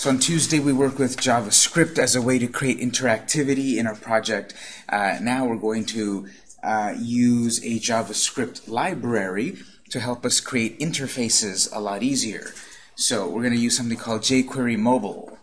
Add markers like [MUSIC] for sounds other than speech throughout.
So on Tuesday we worked with JavaScript as a way to create interactivity in our project. Uh, now we're going to uh, use a JavaScript library to help us create interfaces a lot easier. So we're going to use something called jQuery Mobile.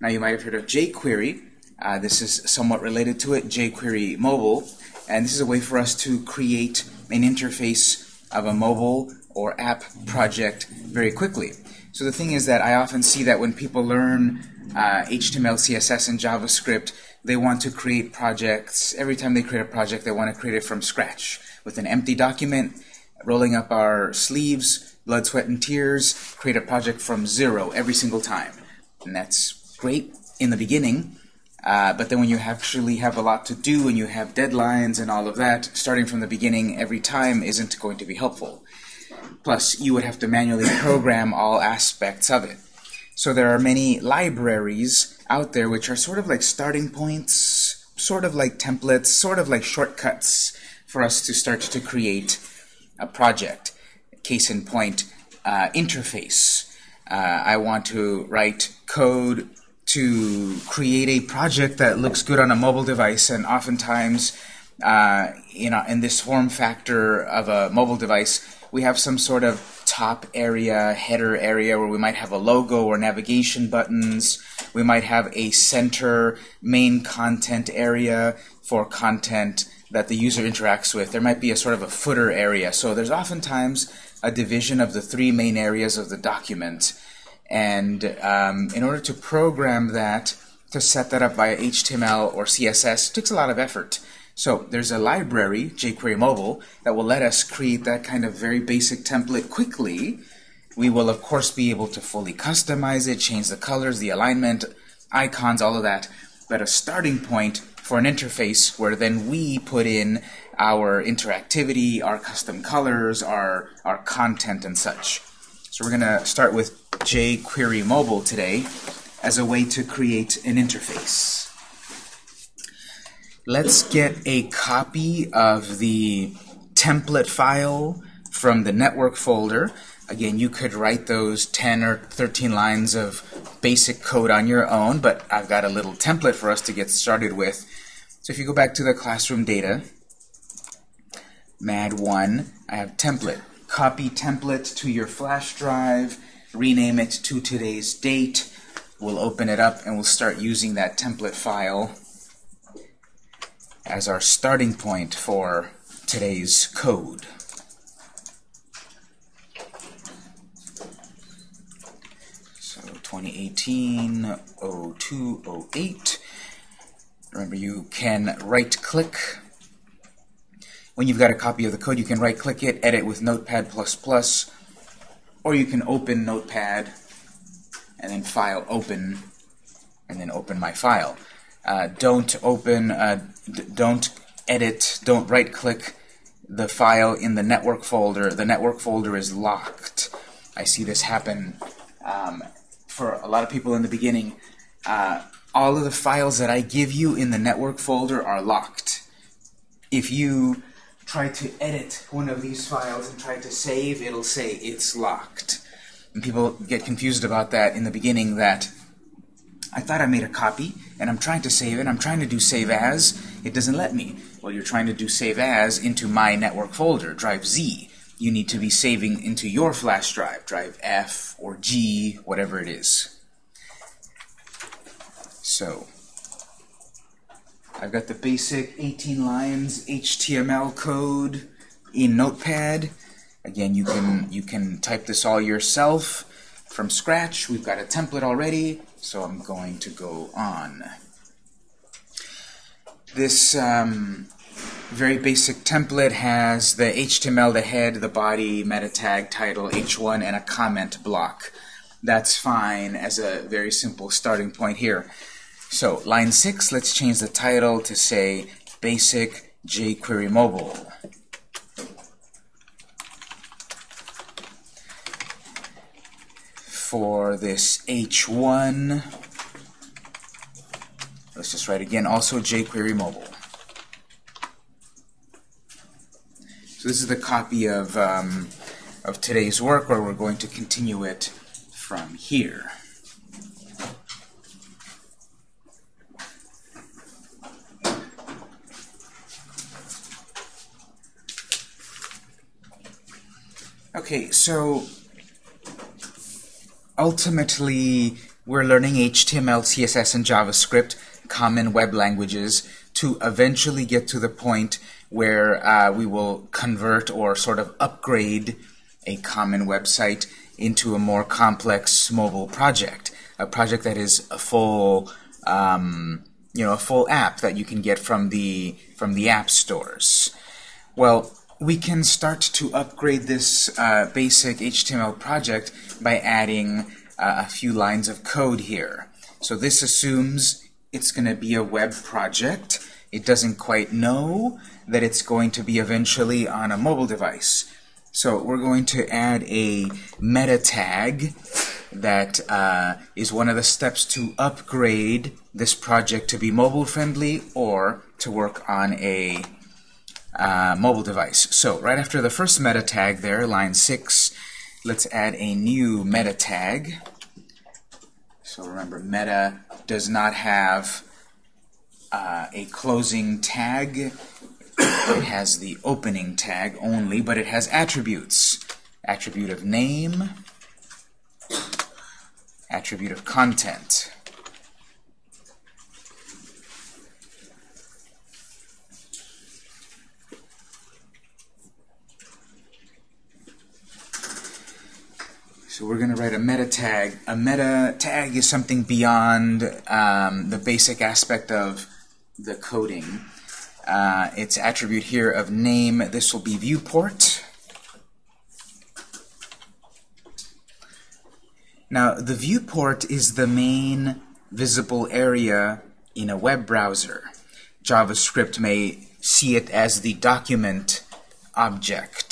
Now you might have heard of jQuery. Uh, this is somewhat related to it, jQuery Mobile. And this is a way for us to create an interface of a mobile or app project very quickly. So the thing is that I often see that when people learn uh, HTML, CSS, and JavaScript, they want to create projects. Every time they create a project, they want to create it from scratch with an empty document, rolling up our sleeves, blood, sweat, and tears, create a project from zero every single time. And that's great in the beginning, uh, but then when you actually have a lot to do and you have deadlines and all of that, starting from the beginning every time isn't going to be helpful. Plus, you would have to manually program all aspects of it. So there are many libraries out there which are sort of like starting points, sort of like templates, sort of like shortcuts for us to start to create a project. Case in point, uh, interface. Uh, I want to write code to create a project that looks good on a mobile device, and oftentimes, uh, you know, in this form factor of a mobile device, we have some sort of top area, header area where we might have a logo or navigation buttons. We might have a center main content area for content that the user interacts with. There might be a sort of a footer area. So there's oftentimes a division of the three main areas of the document. And um, in order to program that, to set that up via HTML or CSS, takes a lot of effort. So there's a library, jQuery Mobile, that will let us create that kind of very basic template quickly. We will, of course, be able to fully customize it, change the colors, the alignment, icons, all of that. But a starting point for an interface where then we put in our interactivity, our custom colors, our, our content, and such. So we're going to start with jQuery Mobile today as a way to create an interface. Let's get a copy of the template file from the network folder. Again, you could write those 10 or 13 lines of basic code on your own, but I've got a little template for us to get started with. So if you go back to the classroom data, MAD1, I have template. Copy template to your flash drive, rename it to today's date. We'll open it up and we'll start using that template file as our starting point for today's code. So 2018-0208. Remember, you can right-click. When you've got a copy of the code, you can right-click it, edit with Notepad++, or you can open Notepad and then File Open, and then open my file. Uh, don't open, uh, don't edit, don't right-click the file in the network folder. The network folder is locked. I see this happen um, for a lot of people in the beginning. Uh, all of the files that I give you in the network folder are locked. If you try to edit one of these files and try to save, it'll say it's locked. And people get confused about that in the beginning that I thought I made a copy, and I'm trying to save it. I'm trying to do save as. It doesn't let me. Well, you're trying to do save as into my network folder, drive Z. You need to be saving into your flash drive, drive F or G, whatever it is. So, I've got the basic 18 lines HTML code in Notepad. Again, you can you can type this all yourself from scratch. We've got a template already. So I'm going to go on. This um, very basic template has the HTML, the head, the body, meta tag, title, h1, and a comment block. That's fine as a very simple starting point here. So line 6, let's change the title to say Basic jQuery Mobile. for this H1. Let's just write again, also jQuery mobile. So this is the copy of, um, of today's work where we're going to continue it from here. Okay, so ultimately we're learning HTML, CSS, and JavaScript, common web languages, to eventually get to the point where uh, we will convert or sort of upgrade a common website into a more complex mobile project, a project that is a full, um, you know, a full app that you can get from the from the app stores. Well, we can start to upgrade this uh, basic HTML project by adding uh, a few lines of code here. So this assumes it's going to be a web project. It doesn't quite know that it's going to be eventually on a mobile device. So we're going to add a meta tag that uh, is one of the steps to upgrade this project to be mobile friendly or to work on a uh, mobile device. So right after the first meta tag there, line 6, let's add a new meta tag. So remember, meta does not have uh, a closing tag. It has the opening tag only, but it has attributes. Attribute of name, attribute of content. So we're going to write a meta tag. A meta tag is something beyond um, the basic aspect of the coding. Uh, its attribute here of name, this will be viewport. Now, the viewport is the main visible area in a web browser. JavaScript may see it as the document object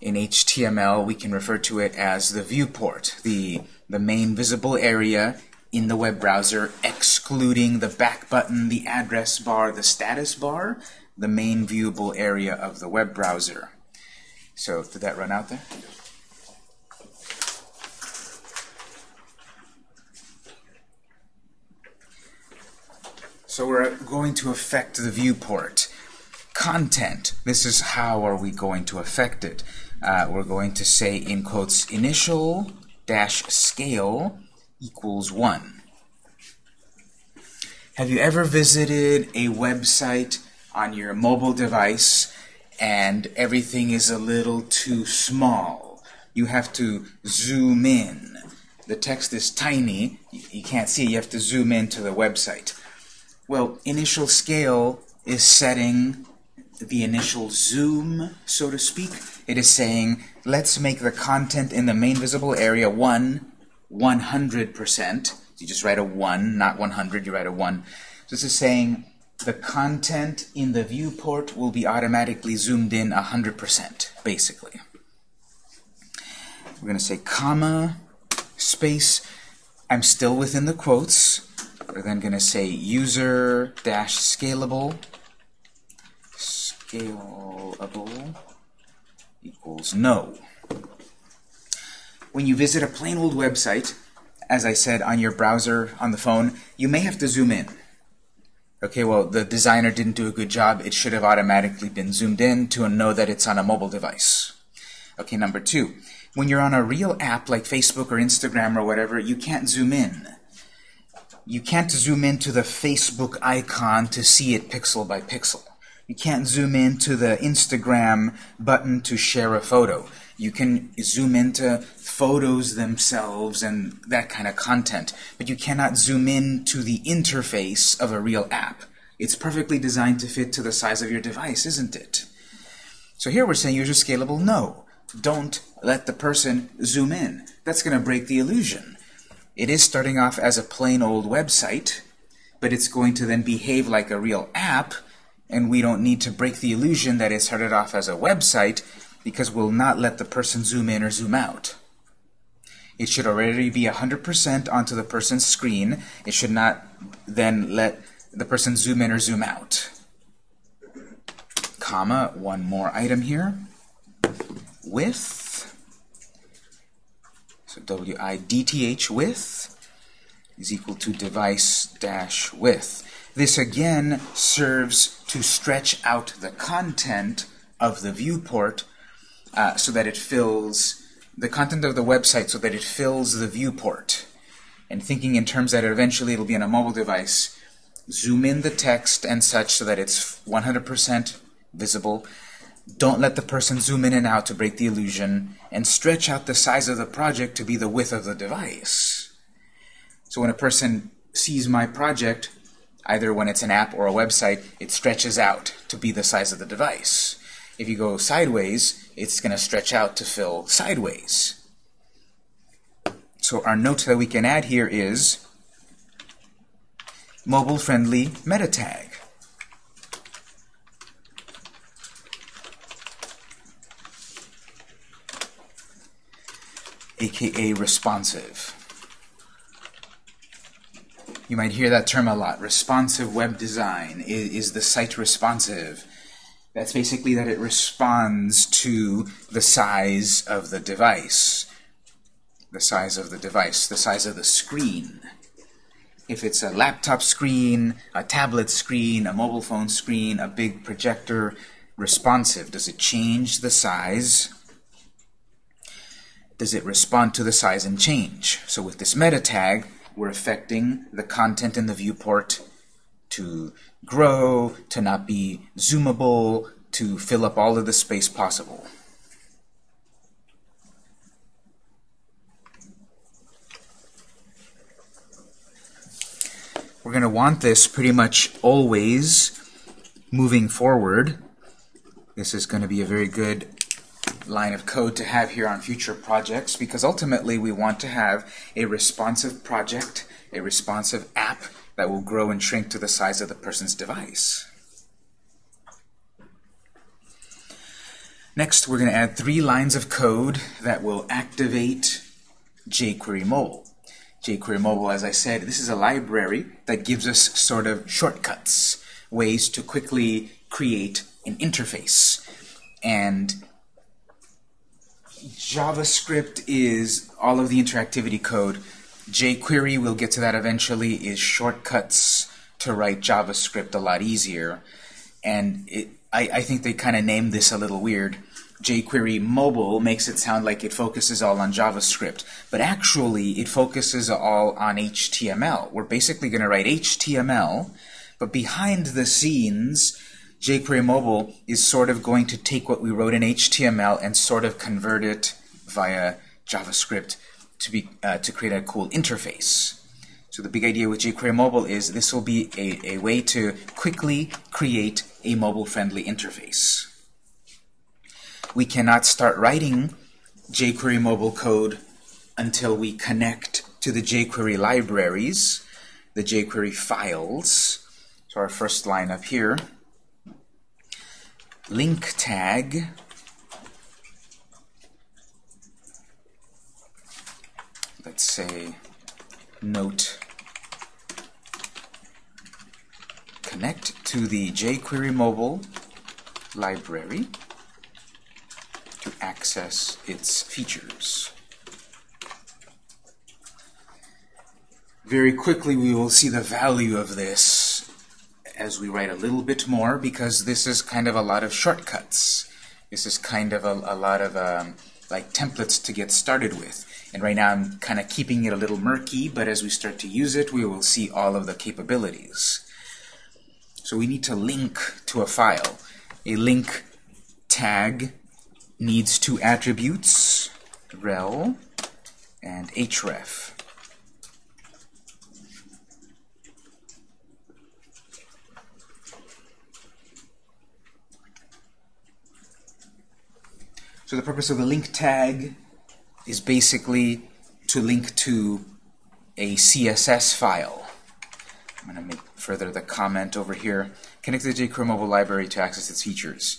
in HTML, we can refer to it as the viewport, the, the main visible area in the web browser, excluding the back button, the address bar, the status bar, the main viewable area of the web browser. So did that run out there? So we're going to affect the viewport. Content, this is how are we going to affect it uh, we're going to say in quotes initial dash scale equals 1. Have you ever visited a website on your mobile device and everything is a little too small? You have to zoom in. The text is tiny. You can't see it. You have to zoom into the website. Well, initial scale is setting the initial zoom, so to speak. It is saying, let's make the content in the main visible area 1 100%. You just write a 1, not 100, you write a 1. So this is saying the content in the viewport will be automatically zoomed in 100%, basically. We're going to say comma, space. I'm still within the quotes. We're then going to say user dash scalable equals no. When you visit a plain old website, as I said, on your browser, on the phone, you may have to zoom in. Okay, well, the designer didn't do a good job. It should have automatically been zoomed in to know that it's on a mobile device. Okay, number two, when you're on a real app like Facebook or Instagram or whatever, you can't zoom in. You can't zoom into the Facebook icon to see it pixel by pixel. You can't zoom into the Instagram button to share a photo. You can zoom into photos themselves and that kind of content, but you cannot zoom in to the interface of a real app. It's perfectly designed to fit to the size of your device, isn't it? So here we're saying user scalable, no. Don't let the person zoom in. That's going to break the illusion. It is starting off as a plain old website, but it's going to then behave like a real app, and we don't need to break the illusion that it started off as a website because we'll not let the person zoom in or zoom out. It should already be 100% onto the person's screen. It should not then let the person zoom in or zoom out. Comma, one more item here. Width, so W-I-D-T-H width is equal to device dash width. This again serves to stretch out the content of the viewport uh, so that it fills the content of the website so that it fills the viewport. And thinking in terms that eventually it'll be on a mobile device, zoom in the text and such so that it's 100% visible. Don't let the person zoom in and out to break the illusion, and stretch out the size of the project to be the width of the device. So when a person sees my project, either when it's an app or a website, it stretches out to be the size of the device. If you go sideways, it's going to stretch out to fill sideways. So our note that we can add here is mobile-friendly meta tag. aka responsive. You might hear that term a lot. Responsive web design. Is, is, the site responsive? That's basically that it responds to the size of the device. The size of the device, the size of the screen. If it's a laptop screen, a tablet screen, a mobile phone screen, a big projector, responsive. Does it change the size does it respond to the size and change? So with this meta tag, we're affecting the content in the viewport to grow, to not be zoomable, to fill up all of the space possible. We're going to want this pretty much always moving forward. This is going to be a very good line of code to have here on future projects because ultimately we want to have a responsive project, a responsive app that will grow and shrink to the size of the person's device. Next, we're going to add three lines of code that will activate jQuery Mobile. jQuery Mobile, as I said, this is a library that gives us sort of shortcuts, ways to quickly create an interface. And JavaScript is all of the interactivity code. jQuery, we'll get to that eventually, is shortcuts to write JavaScript a lot easier. And it, I, I think they kind of named this a little weird. jQuery Mobile makes it sound like it focuses all on JavaScript, but actually it focuses all on HTML. We're basically going to write HTML, but behind the scenes, jQuery Mobile is sort of going to take what we wrote in HTML and sort of convert it via JavaScript to be uh, to create a cool interface. So the big idea with jQuery Mobile is this will be a, a way to quickly create a mobile-friendly interface. We cannot start writing jQuery Mobile code until we connect to the jQuery libraries, the jQuery files. So our first line up here link tag let's say note connect to the jQuery mobile library to access its features. Very quickly we will see the value of this as we write a little bit more because this is kind of a lot of shortcuts. This is kind of a, a lot of um, like templates to get started with. And right now I'm kind of keeping it a little murky, but as we start to use it, we will see all of the capabilities. So we need to link to a file. A link tag needs two attributes, rel and href. So the purpose of the link tag is basically to link to a CSS file. I'm going to make further the comment over here. Connect to the jQuery mobile library to access its features.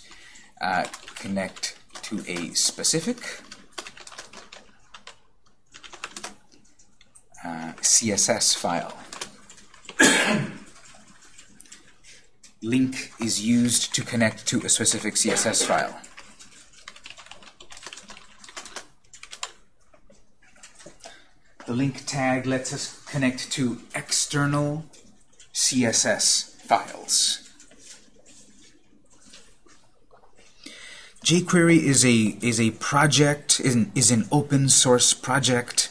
Uh, connect to a specific uh, CSS file. [COUGHS] link is used to connect to a specific CSS file. The link tag lets us connect to external CSS files. jQuery is a is a project is an, is an open source project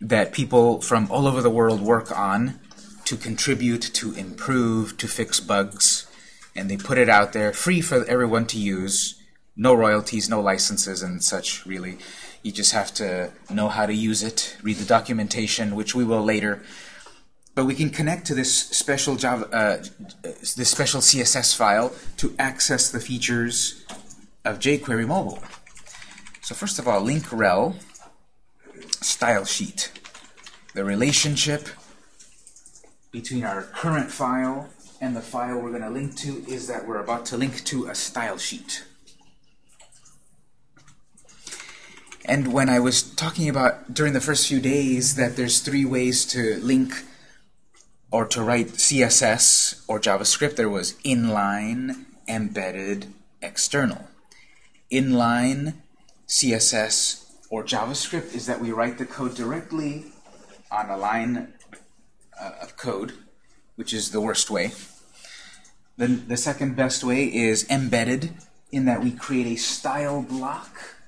that people from all over the world work on to contribute, to improve, to fix bugs, and they put it out there free for everyone to use. No royalties, no licenses, and such. Really, you just have to know how to use it, read the documentation, which we will later. But we can connect to this special Java, uh, this special CSS file to access the features of jQuery Mobile. So first of all, link rel style sheet. The relationship between our current file and the file we're going to link to is that we're about to link to a style sheet. And when I was talking about during the first few days that there's three ways to link or to write CSS or JavaScript, there was inline, embedded, external. Inline CSS or JavaScript is that we write the code directly on a line uh, of code, which is the worst way. Then the second best way is embedded, in that we create a style block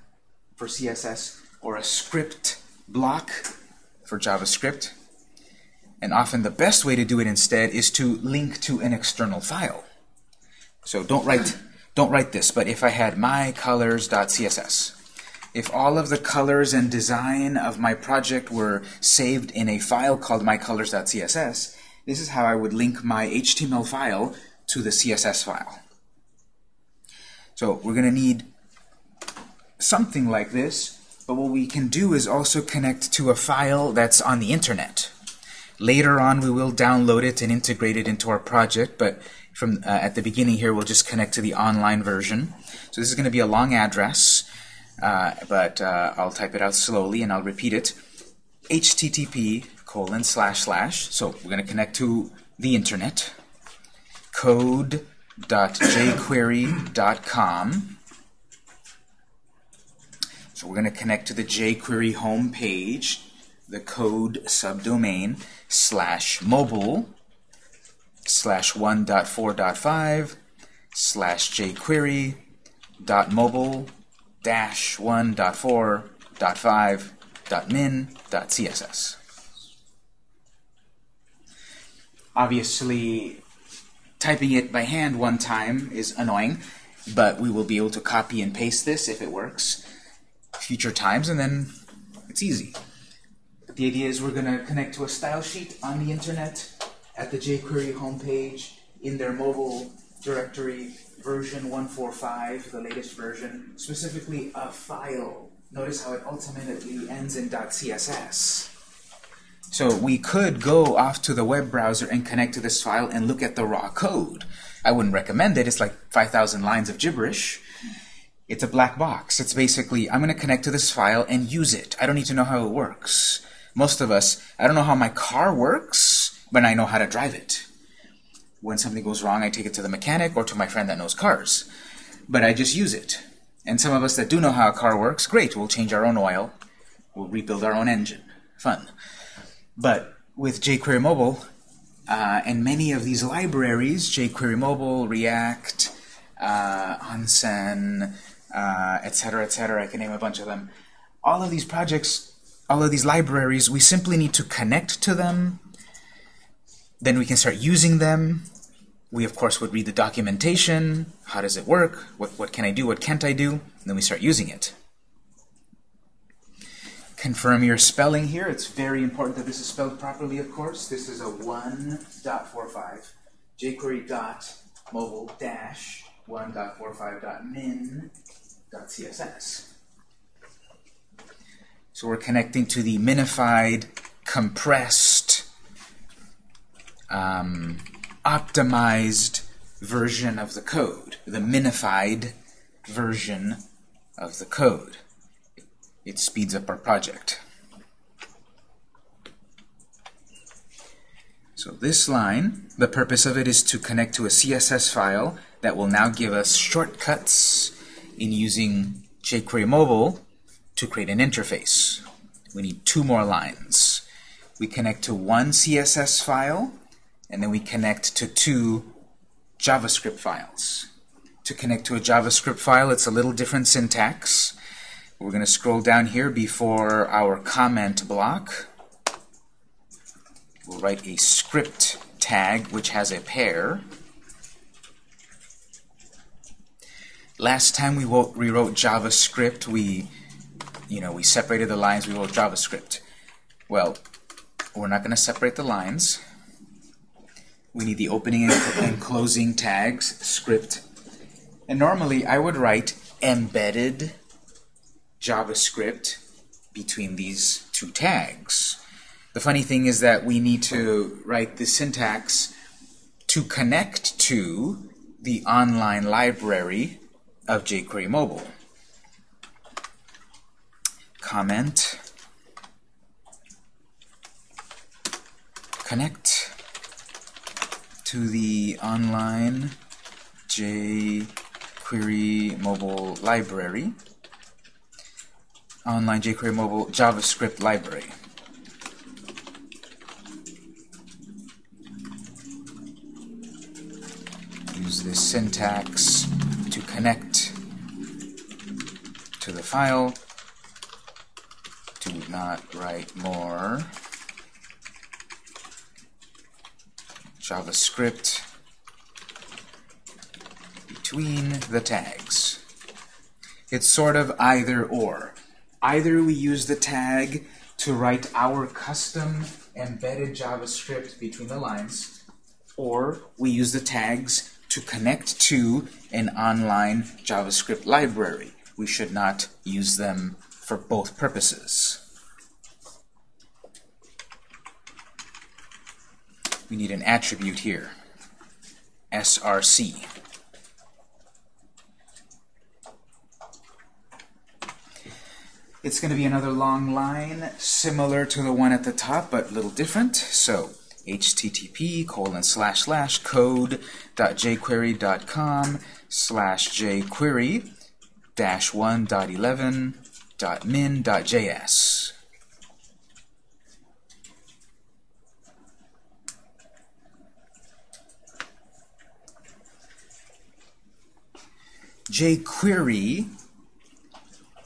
for CSS or a script block for JavaScript. And often the best way to do it instead is to link to an external file. So don't write don't write this, but if I had mycolors.css, if all of the colors and design of my project were saved in a file called mycolors.css, this is how I would link my HTML file to the CSS file. So we're going to need something like this, but what we can do is also connect to a file that's on the internet. Later on, we will download it and integrate it into our project, but from uh, at the beginning here, we'll just connect to the online version. So this is going to be a long address. Uh, but uh, I'll type it out slowly and I'll repeat it. HTTP colon slash slash. So we're going to connect to the internet. Code.jquery.com. So we're going to connect to the jQuery home page, the code subdomain slash mobile slash 1.4.5 slash jQuery dot mobile dash 1.4.5.min.css. Obviously, typing it by hand one time is annoying, but we will be able to copy and paste this if it works future times, and then it's easy. The idea is we're going to connect to a style sheet on the internet at the jQuery homepage in their mobile directory version 145, the latest version, specifically a file. Notice how it ultimately ends in .css. So we could go off to the web browser and connect to this file and look at the raw code. I wouldn't recommend it. It's like 5,000 lines of gibberish. It's a black box. It's basically, I'm going to connect to this file and use it. I don't need to know how it works. Most of us, I don't know how my car works, but I know how to drive it when something goes wrong, I take it to the mechanic or to my friend that knows cars. But I just use it. And some of us that do know how a car works, great, we'll change our own oil. We'll rebuild our own engine. Fun. But with jQuery Mobile, uh, and many of these libraries, jQuery Mobile, React, uh, Onsen, etc., uh, etc., et I can name a bunch of them. All of these projects, all of these libraries, we simply need to connect to them. Then we can start using them we, of course, would read the documentation. How does it work? What, what can I do? What can't I do? And then we start using it. Confirm your spelling here. It's very important that this is spelled properly, of course. This is a 1.45 jQuery dot mobile dash 1.45.min.css. So we're connecting to the minified, compressed, um, optimized version of the code, the minified version of the code. It speeds up our project. So this line, the purpose of it is to connect to a CSS file that will now give us shortcuts in using jQuery Mobile to create an interface. We need two more lines. We connect to one CSS file and then we connect to two JavaScript files. to connect to a JavaScript file, it's a little different syntax. We're going to scroll down here before our comment block. We'll write a script tag which has a pair. Last time we wrote, rewrote JavaScript, we, you know, we separated the lines, we wrote JavaScript. Well, we're not going to separate the lines. We need the opening and closing tags, script. And normally I would write embedded JavaScript between these two tags. The funny thing is that we need to write the syntax to connect to the online library of jQuery Mobile. Comment. Connect to the online jQuery mobile library, online jQuery mobile JavaScript library. Use this syntax to connect to the file. Do not write more. JavaScript between the tags. It's sort of either or. Either we use the tag to write our custom embedded JavaScript between the lines, or we use the tags to connect to an online JavaScript library. We should not use them for both purposes. we need an attribute here, src. It's going to be another long line, similar to the one at the top, but a little different. So, http colon slash slash code.jquery.com slash jquery 1.11.min.js. jQuery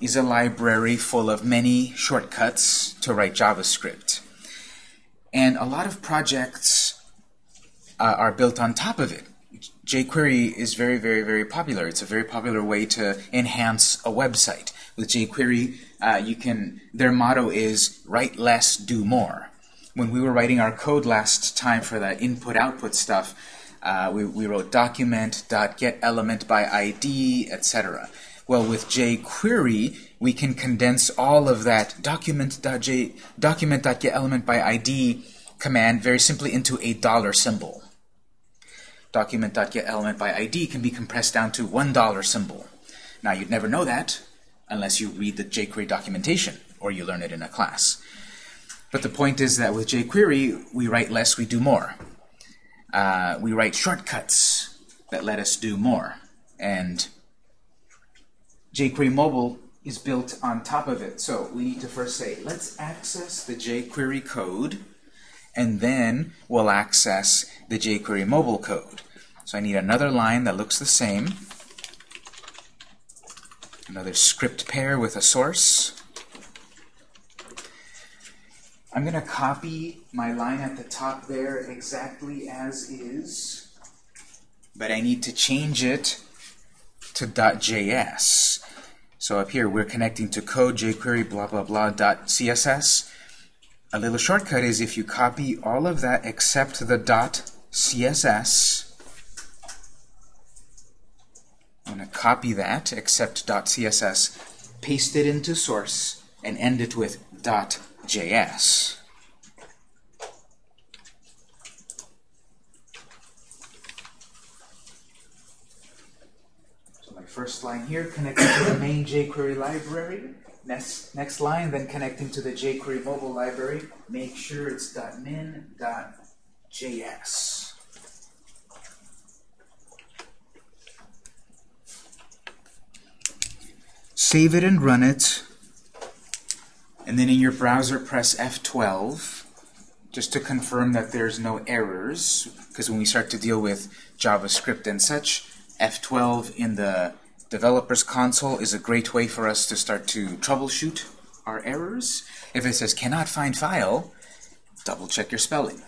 is a library full of many shortcuts to write JavaScript. And a lot of projects uh, are built on top of it. jQuery is very, very, very popular. It's a very popular way to enhance a website. With jQuery, uh, you can. Their motto is write less, do more. When we were writing our code last time for the input-output stuff, uh, we, we wrote document, dot get element by ID, etc. Well, with jQuery, we can condense all of that document.j document.getElementById by ID command very simply into a dollar symbol. Document.getElementById by ID can be compressed down to one dollar symbol. Now, you'd never know that unless you read the jQuery documentation or you learn it in a class. But the point is that with jQuery, we write less, we do more uh, we write shortcuts that let us do more. And jQuery Mobile is built on top of it. So we need to first say, let's access the jQuery code, and then we'll access the jQuery mobile code. So I need another line that looks the same, another script pair with a source, I'm going to copy my line at the top there exactly as is, but I need to change it to .js. So up here, we're connecting to code jQuery blah blah blah .css. A little shortcut is if you copy all of that except the .css, I'm going to copy that except .css, paste it into source, and end it with .js. JS. So my first line here, connecting to the main jQuery library. Next, next line, then connecting to the jQuery mobile library. Make sure it's .min.js. Save it and run it and then in your browser press F12 just to confirm that there's no errors because when we start to deal with JavaScript and such F12 in the developer's console is a great way for us to start to troubleshoot our errors. If it says cannot find file, double check your spelling.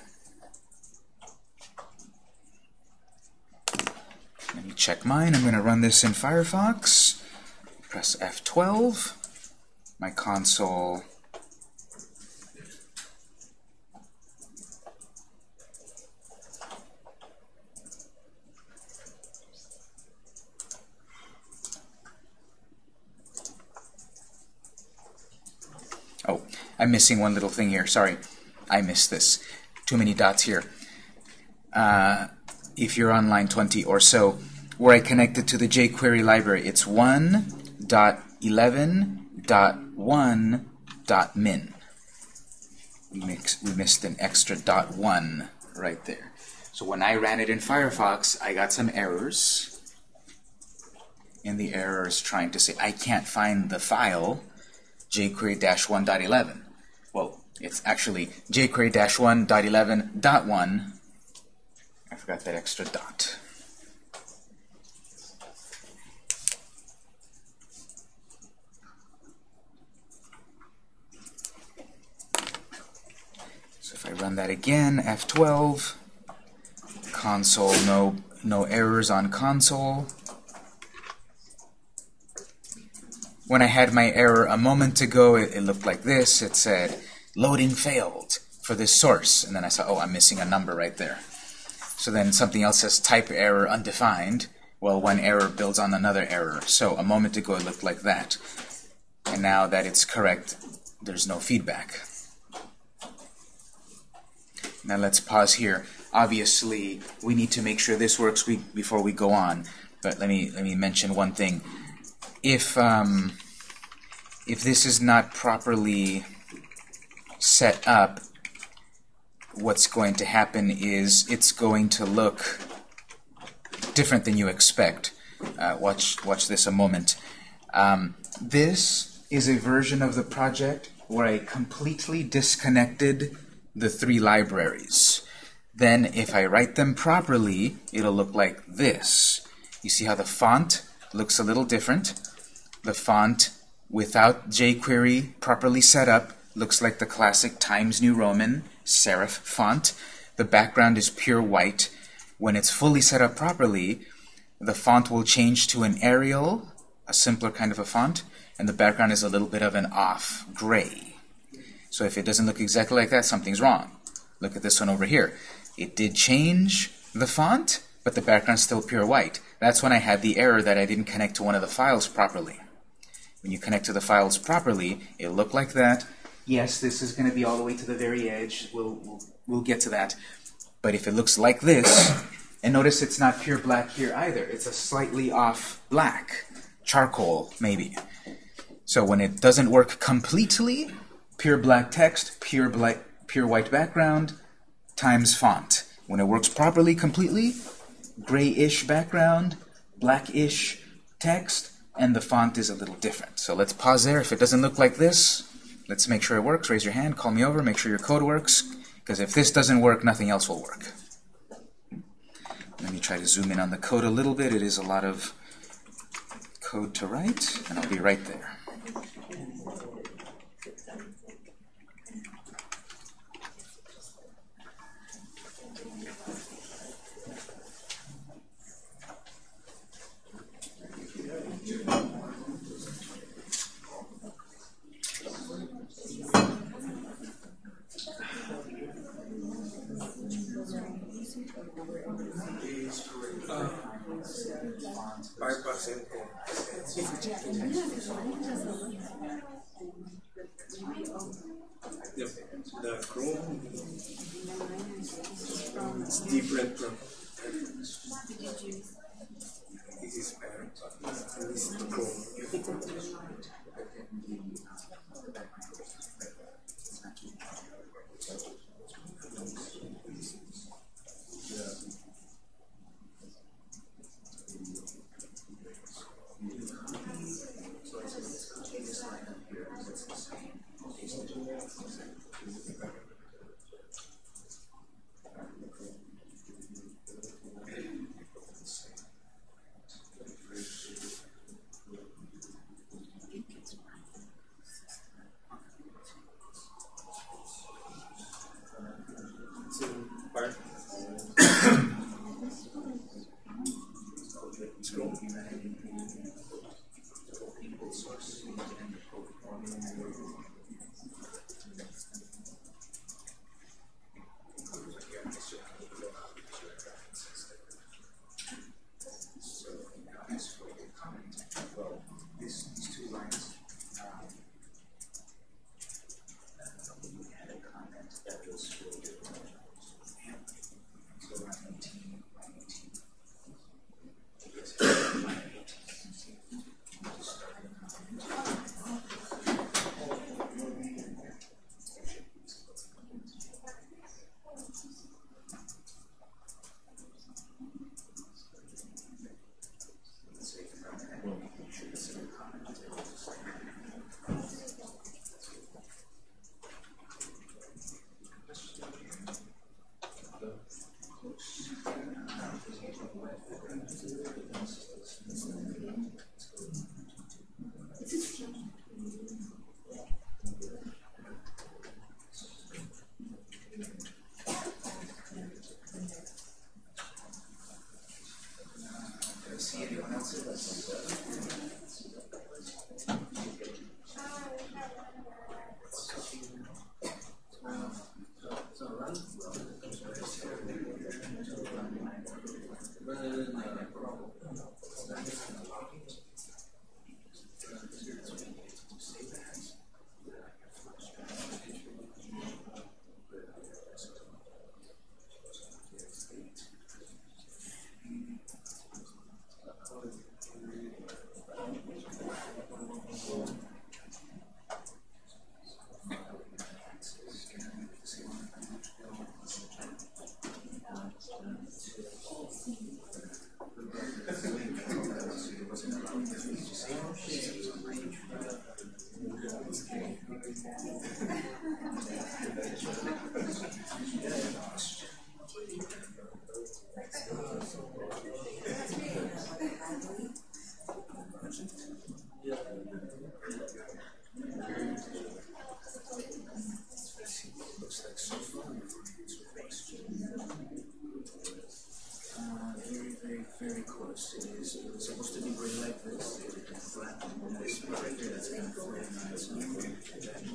Let me check mine. I'm going to run this in Firefox. Press F12. My console Oh, I'm missing one little thing here. Sorry, I missed this. Too many dots here. Uh, if you're on line 20 or so, where I connected to the jQuery library, it's 1.11.1.min. We, mix, we missed an extra dot 1 right there. So when I ran it in Firefox, I got some errors. And the error is trying to say, I can't find the file jQuery-1.11. It's actually jQuery-1.11.1. I forgot that extra dot. So if I run that again, F12, console, no, no errors on console. When I had my error a moment ago, it, it, looked like this. It said, loading failed for this source. And then I saw, oh, I'm missing a number right there. So then something else says type error undefined. Well, one error builds on another error. So a moment ago, it looked like that. And now that it's correct, there's no feedback. Now let's pause here. Obviously, we need to make sure this works we, before we go on. But let me let me mention one thing if um, if this is not properly set up, what's going to happen is it's going to look different than you expect. Uh, watch watch this a moment. Um, this is a version of the project where I completely disconnected the three libraries. Then if I write them properly, it'll look like this. You see how the font looks a little different. The font, without jQuery properly set up, looks like the classic Times New Roman serif font. The background is pure white. When it's fully set up properly, the font will change to an Arial, a simpler kind of a font, and the background is a little bit of an off gray. So if it doesn't look exactly like that, something's wrong. Look at this one over here. It did change the font, but the background's still pure white. That's when I had the error that I didn't connect to one of the files properly. When you connect to the files properly, it'll look like that. Yes, this is going to be all the way to the very edge. We'll, we'll, we'll get to that. But if it looks like this, and notice it's not pure black here either. It's a slightly off black, charcoal maybe. So when it doesn't work completely, pure black text, pure black, pure white background, times font. When it works properly, completely, grayish background, blackish text, and the font is a little different. So let's pause there. If it doesn't look like this, let's make sure it works. Raise your hand, call me over, make sure your code works, because if this doesn't work, nothing else will work. Let me try to zoom in on the code a little bit. It is a lot of code to write, and I'll be right there. The Chrome it's different from this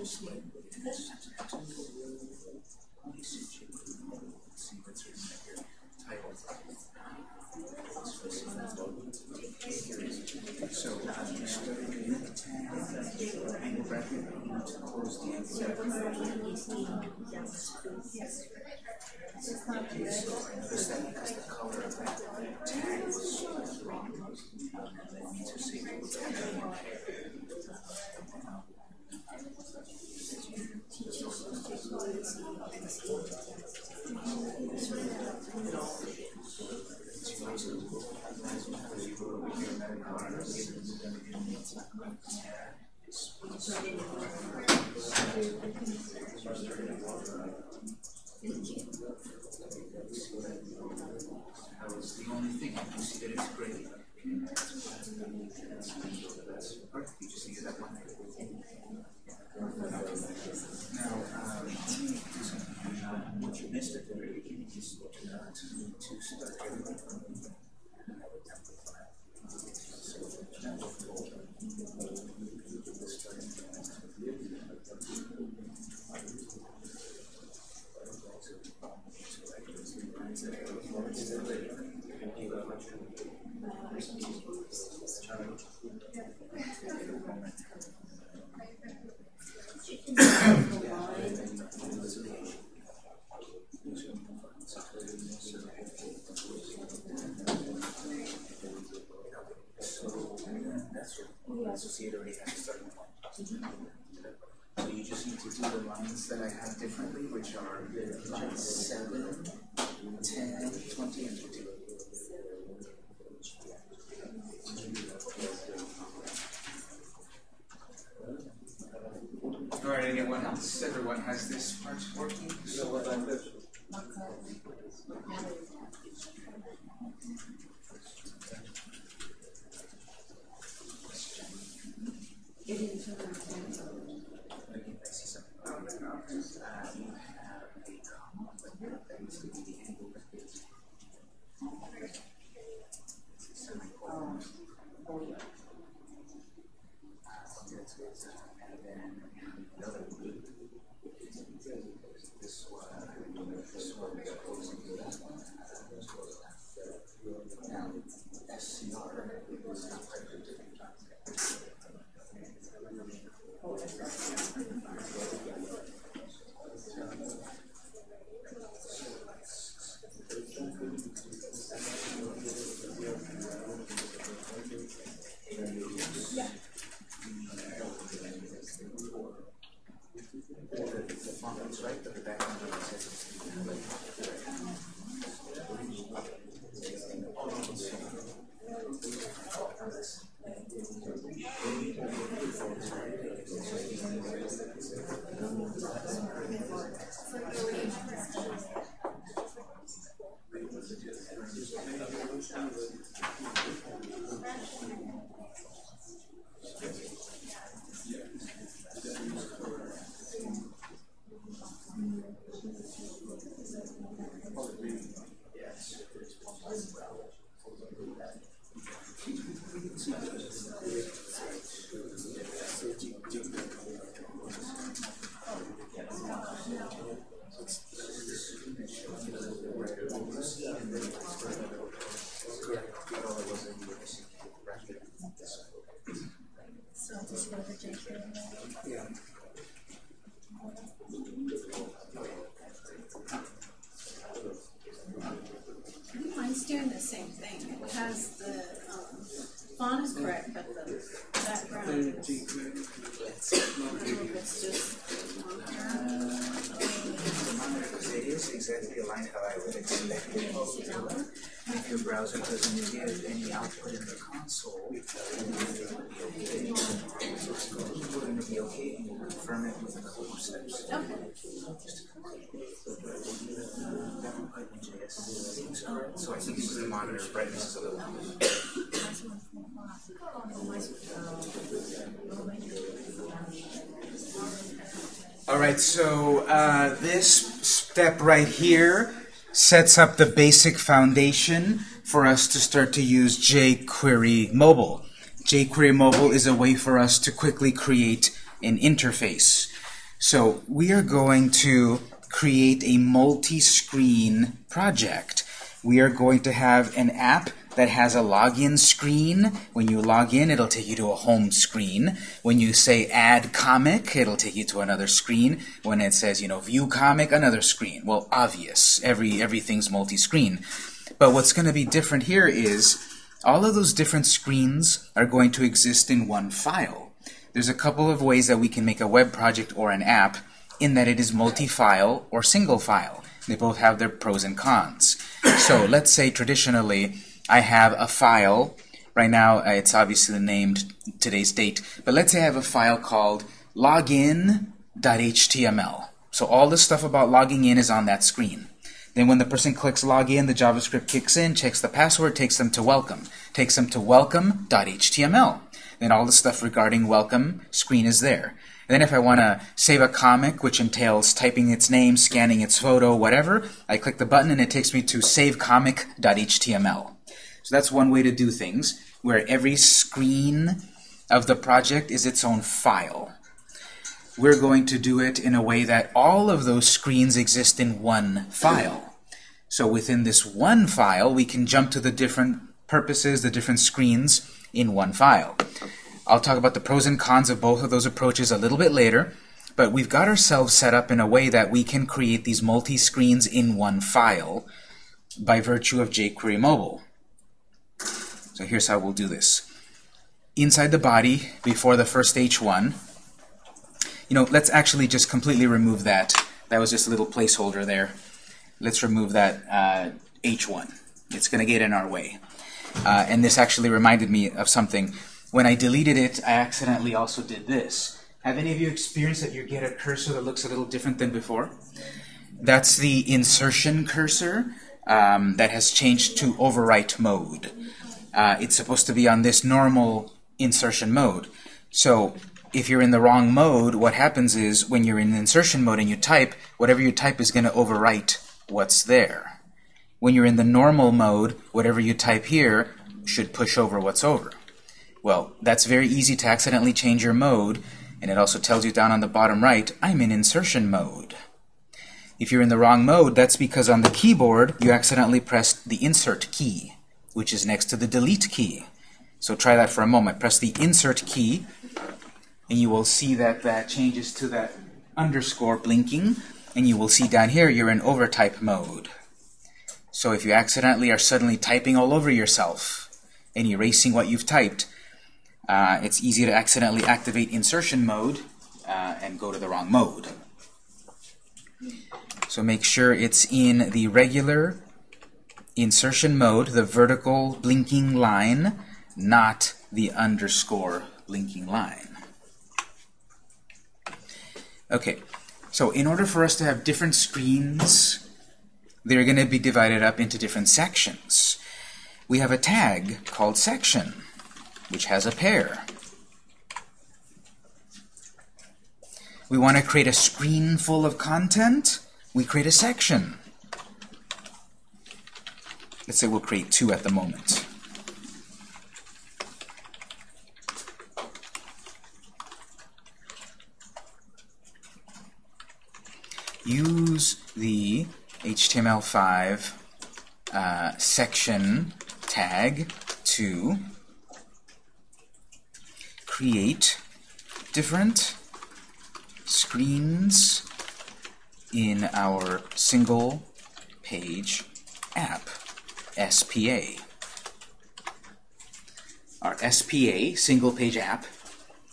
是，应该。So you just need to do the lines that I have differently, which are lines 7, 10, 20, and 22. Alright, anyone else? Everyone has this part working? So what about this? So I think the monitor brightness is a little All right, so uh, this step right here sets up the basic foundation for us to start to use jQuery Mobile. jQuery Mobile is a way for us to quickly create an interface. So we are going to create a multi-screen project. We are going to have an app that has a login screen. When you log in, it'll take you to a home screen. When you say add comic, it'll take you to another screen. When it says, you know, view comic, another screen. Well, obvious. Every everything's multi-screen. But what's going to be different here is all of those different screens are going to exist in one file. There's a couple of ways that we can make a web project or an app in that it is multi-file or single file. They both have their pros and cons. So let's say traditionally I have a file. Right now uh, it's obviously named today's date, but let's say I have a file called login.html. So all the stuff about logging in is on that screen. Then when the person clicks login, the JavaScript kicks in, checks the password, takes them to welcome, takes them to welcome.html. Then all the stuff regarding welcome screen is there. Then if I want to save a comic, which entails typing its name, scanning its photo, whatever, I click the button and it takes me to savecomic.html. So that's one way to do things, where every screen of the project is its own file. We're going to do it in a way that all of those screens exist in one file. So within this one file, we can jump to the different purposes, the different screens in one file. I'll talk about the pros and cons of both of those approaches a little bit later, but we've got ourselves set up in a way that we can create these multi-screens in one file by virtue of jQuery Mobile. So here's how we'll do this. Inside the body, before the first H1, you know, let's actually just completely remove that. That was just a little placeholder there. Let's remove that uh, H1. It's going to get in our way. Uh, and this actually reminded me of something. When I deleted it, I accidentally also did this. Have any of you experienced that you get a cursor that looks a little different than before? That's the insertion cursor um, that has changed to overwrite mode. Uh, it's supposed to be on this normal insertion mode. So if you're in the wrong mode, what happens is when you're in insertion mode and you type, whatever you type is going to overwrite what's there. When you're in the normal mode, whatever you type here should push over what's over. Well, that's very easy to accidentally change your mode, and it also tells you down on the bottom right, I'm in insertion mode. If you're in the wrong mode, that's because on the keyboard you accidentally pressed the insert key, which is next to the delete key. So try that for a moment. Press the insert key, and you will see that that changes to that underscore blinking, and you will see down here you're in overtype mode. So if you accidentally are suddenly typing all over yourself and erasing what you've typed, uh, it's easy to accidentally activate insertion mode uh, and go to the wrong mode. So make sure it's in the regular insertion mode, the vertical blinking line, not the underscore blinking line. Okay, so in order for us to have different screens, they're going to be divided up into different sections. We have a tag called section, which has a pair. We want to create a screen full of content. We create a section. Let's say we'll create two at the moment. use the HTML5 uh, section tag to create different screens in our single page app, SPA. Our SPA, single page app,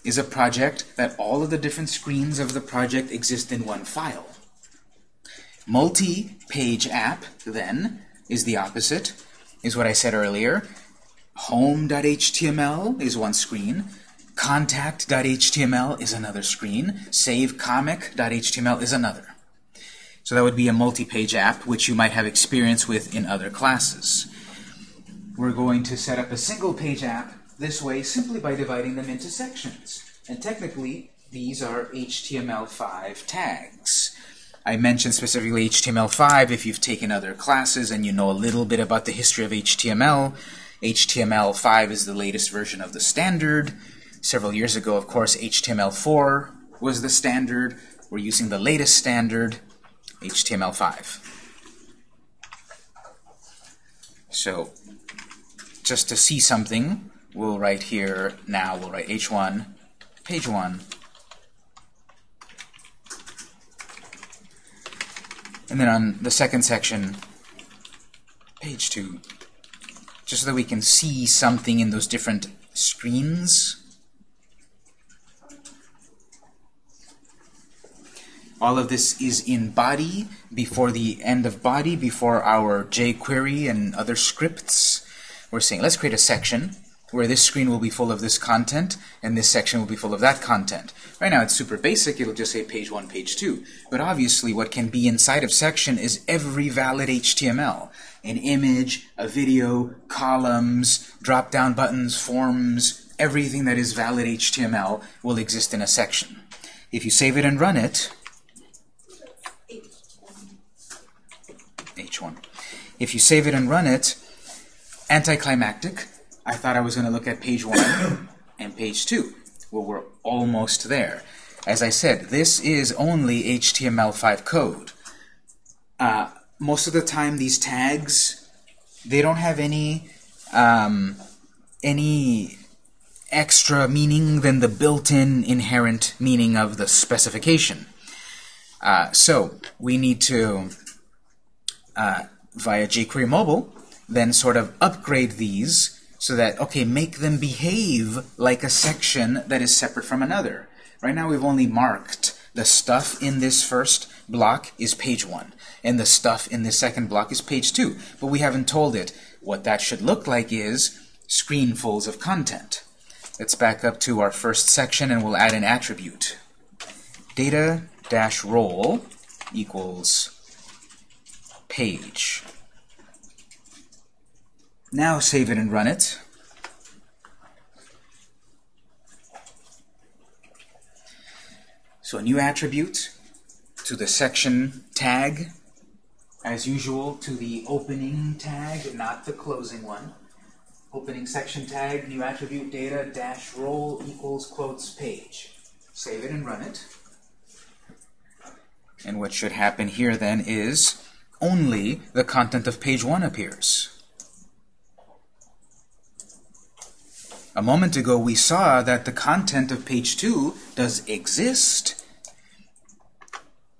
is a project that all of the different screens of the project exist in one file. Multi-page app, then, is the opposite, is what I said earlier. Home.html is one screen. Contact.html is another screen. SaveComic.html is another. So that would be a multi-page app, which you might have experience with in other classes. We're going to set up a single-page app this way simply by dividing them into sections. And technically, these are HTML5 tags. I mentioned specifically HTML5 if you've taken other classes and you know a little bit about the history of HTML. HTML5 is the latest version of the standard. Several years ago, of course, HTML4 was the standard. We're using the latest standard, HTML5. So, just to see something, we'll write here now, we'll write H1, page 1, and then on the second section, page 2, just so that we can see something in those different screens. All of this is in body, before the end of body, before our jQuery and other scripts. We're saying, let's create a section where this screen will be full of this content, and this section will be full of that content. Right now it's super basic, it'll just say page 1, page 2. But obviously what can be inside of section is every valid HTML. An image, a video, columns, drop-down buttons, forms, everything that is valid HTML will exist in a section. If you save it and run it, H1. If you save it and run it, anticlimactic, I thought I was going to look at page 1 [COUGHS] and page 2. Well, we're almost there. As I said, this is only HTML5 code. Uh, most of the time, these tags, they don't have any, um, any extra meaning than the built-in inherent meaning of the specification. Uh, so, we need to uh, via jQuery Mobile, then sort of upgrade these so that, okay, make them behave like a section that is separate from another. Right now we've only marked the stuff in this first block is page 1, and the stuff in this second block is page 2, but we haven't told it. What that should look like is screenfuls of content. Let's back up to our first section and we'll add an attribute. Data-role equals page. Now save it and run it. So a new attribute to the section tag, as usual, to the opening tag, not the closing one. Opening section tag, new attribute data dash role equals quotes page. Save it and run it. And what should happen here then is only the content of page 1 appears. A moment ago we saw that the content of page 2 does exist,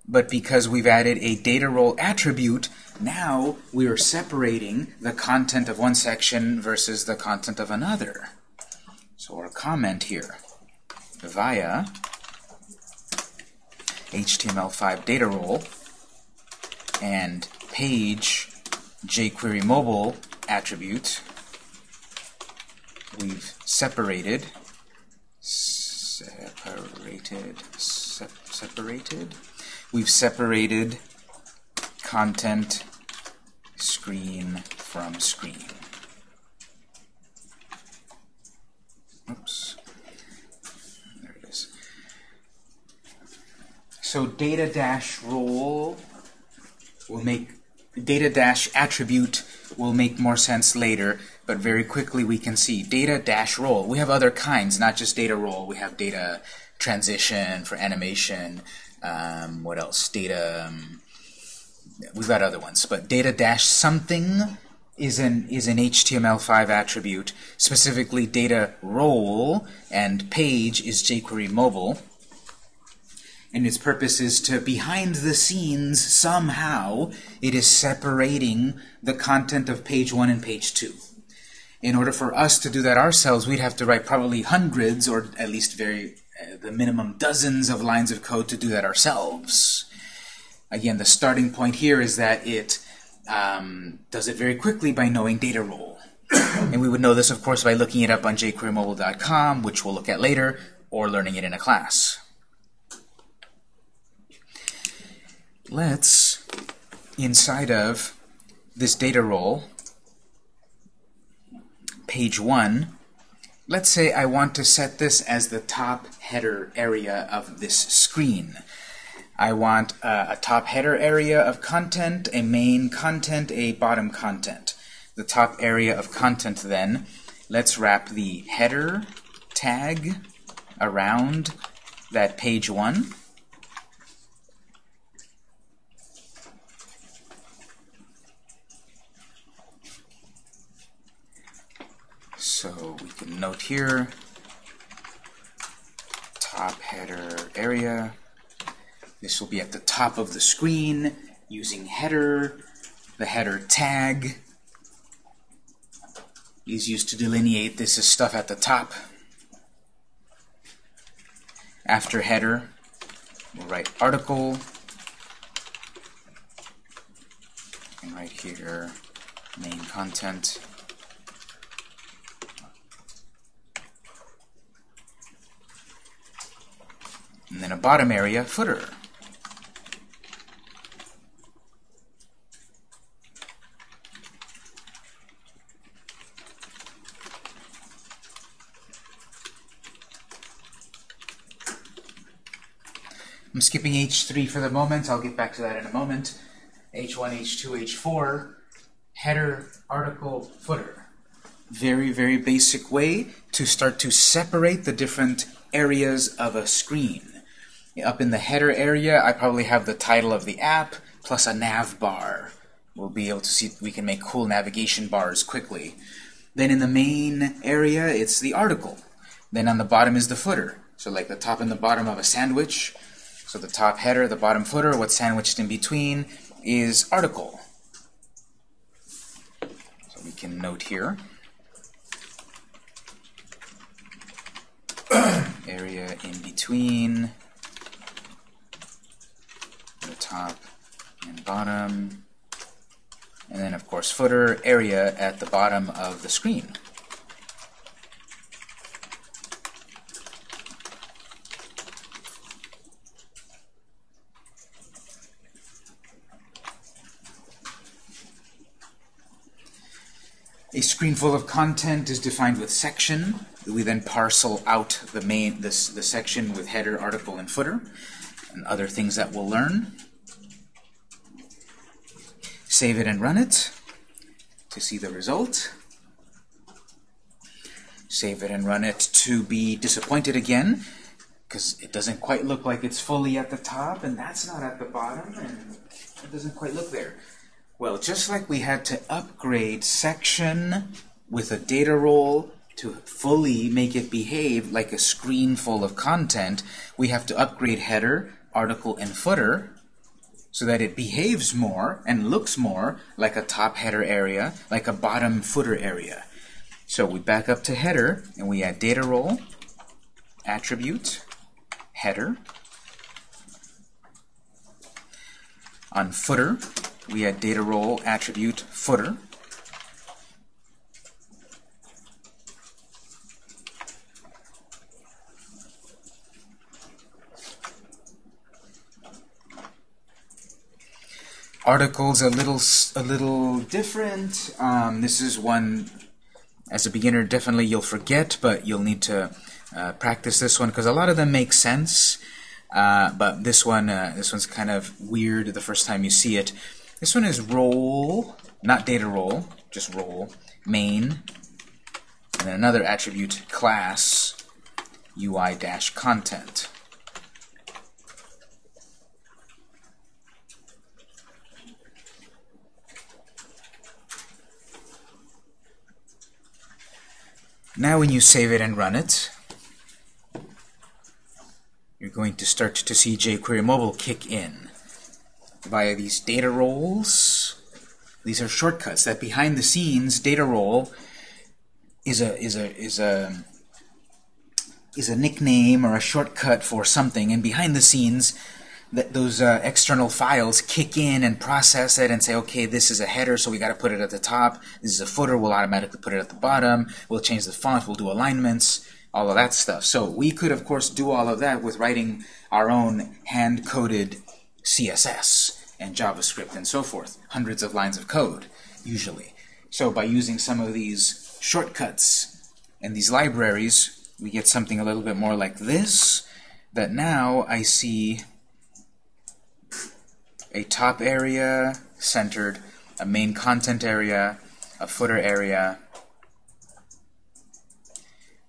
but because we've added a data role attribute, now we are separating the content of one section versus the content of another. So our comment here, via HTML5 data role and page jQuery mobile attribute, we've separated, separated, se separated, we've separated content screen from screen. Oops. There it is. So data dash role will make data dash attribute will make more sense later, but very quickly we can see data dash role. We have other kinds, not just data role. We have data transition for animation. Um, what else? Data. Um, we've got other ones, but data dash something is an is an HTML5 attribute. Specifically, data role and page is jQuery mobile and its purpose is to, behind the scenes, somehow, it is separating the content of page 1 and page 2. In order for us to do that ourselves, we'd have to write probably hundreds, or at least very uh, the minimum dozens of lines of code to do that ourselves. Again, the starting point here is that it um, does it very quickly by knowing data role. [COUGHS] and we would know this, of course, by looking it up on jQueryMobile.com, which we'll look at later, or learning it in a class. Let's, inside of this data role, page 1, let's say I want to set this as the top header area of this screen. I want uh, a top header area of content, a main content, a bottom content. The top area of content then, let's wrap the header tag around that page 1. So we can note here, top header area. This will be at the top of the screen using header. The header tag is used to delineate this is stuff at the top. After header, we'll write article. And right here, main content. And then a bottom area, footer. I'm skipping H3 for the moment. I'll get back to that in a moment. H1, H2, H4, header, article, footer. Very, very basic way to start to separate the different areas of a screen. Up in the header area, I probably have the title of the app plus a nav bar. We'll be able to see, we can make cool navigation bars quickly. Then in the main area, it's the article. Then on the bottom is the footer. So like the top and the bottom of a sandwich. So the top header, the bottom footer, what's sandwiched in between is article. So we can note here. [CLEARS THROAT] area in between the top and bottom. And then, of course, footer area at the bottom of the screen. A screen full of content is defined with section. We then parcel out the main this the section with header, article, and footer, and other things that we'll learn. Save it and run it to see the result. Save it and run it to be disappointed again because it doesn't quite look like it's fully at the top, and that's not at the bottom, and it doesn't quite look there. Well, just like we had to upgrade section with a data role to fully make it behave like a screen full of content, we have to upgrade header, article, and footer so that it behaves more and looks more like a top header area, like a bottom footer area. So we back up to header, and we add data role, attribute, header. On footer, we add data role, attribute, footer. Articles a little a little different. Um, this is one as a beginner definitely you'll forget, but you'll need to uh, practice this one because a lot of them make sense. Uh, but this one, uh, this one's kind of weird the first time you see it. This one is role, not data role, just role, main, and then another attribute, class, UI-content. Now when you save it and run it, you're going to start to see jQuery Mobile kick in via these data roles. These are shortcuts that behind the scenes data role is a is a is a is a nickname or a shortcut for something, and behind the scenes that those uh, external files kick in and process it and say, okay, this is a header, so we got to put it at the top. This is a footer, we'll automatically put it at the bottom. We'll change the font, we'll do alignments, all of that stuff. So we could, of course, do all of that with writing our own hand-coded CSS and JavaScript and so forth. Hundreds of lines of code, usually. So by using some of these shortcuts and these libraries, we get something a little bit more like this, that now I see a top area centered, a main content area, a footer area.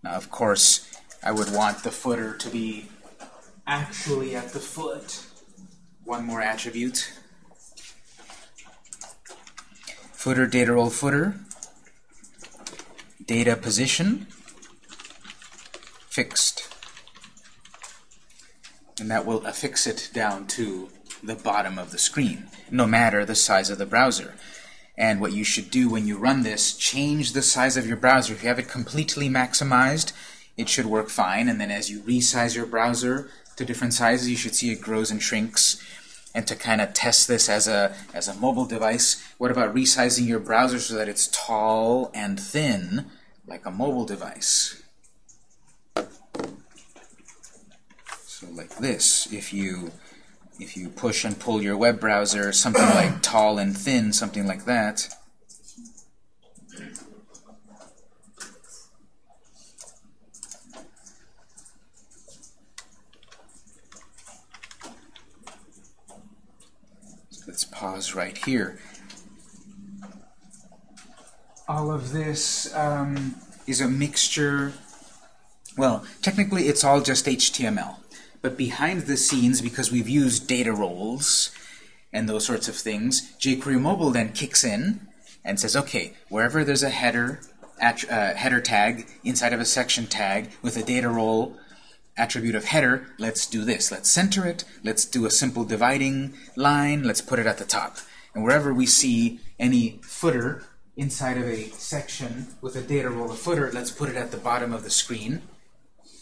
Now, of course, I would want the footer to be actually at the foot. One more attribute. Footer data role footer. Data position. Fixed. And that will affix it down to the bottom of the screen, no matter the size of the browser. And what you should do when you run this, change the size of your browser. If you have it completely maximized, it should work fine. And then as you resize your browser to different sizes, you should see it grows and shrinks. And to kind of test this as a, as a mobile device, what about resizing your browser so that it's tall and thin, like a mobile device? So like this, if you if you push and pull your web browser, something like [CLEARS THROAT] tall and thin, something like that, let's pause right here. All of this um, is a mixture, well, technically it's all just HTML. But behind the scenes, because we've used data roles and those sorts of things, jQuery Mobile then kicks in and says, okay, wherever there's a header, uh, header tag inside of a section tag with a data role attribute of header, let's do this. Let's center it. Let's do a simple dividing line. Let's put it at the top. And wherever we see any footer inside of a section with a data role of footer, let's put it at the bottom of the screen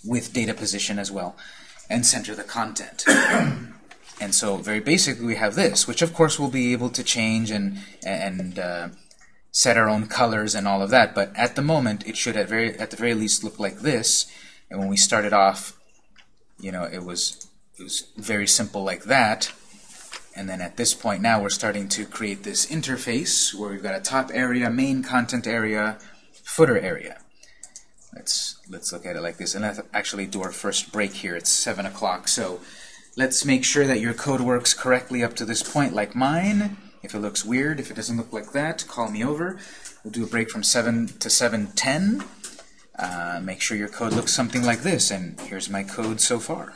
with data position as well and center the content. [CLEARS THROAT] and so very basically we have this, which of course we'll be able to change and, and uh, set our own colors and all of that, but at the moment it should at, very, at the very least look like this. And when we started off, you know, it was, it was very simple like that. And then at this point now we're starting to create this interface where we've got a top area, main content area, footer area. Let's let's look at it like this, and let's actually do our first break here. It's seven o'clock, so let's make sure that your code works correctly up to this point, like mine. If it looks weird, if it doesn't look like that, call me over. We'll do a break from 7 to 7.10. Uh, make sure your code looks something like this, and here's my code so far.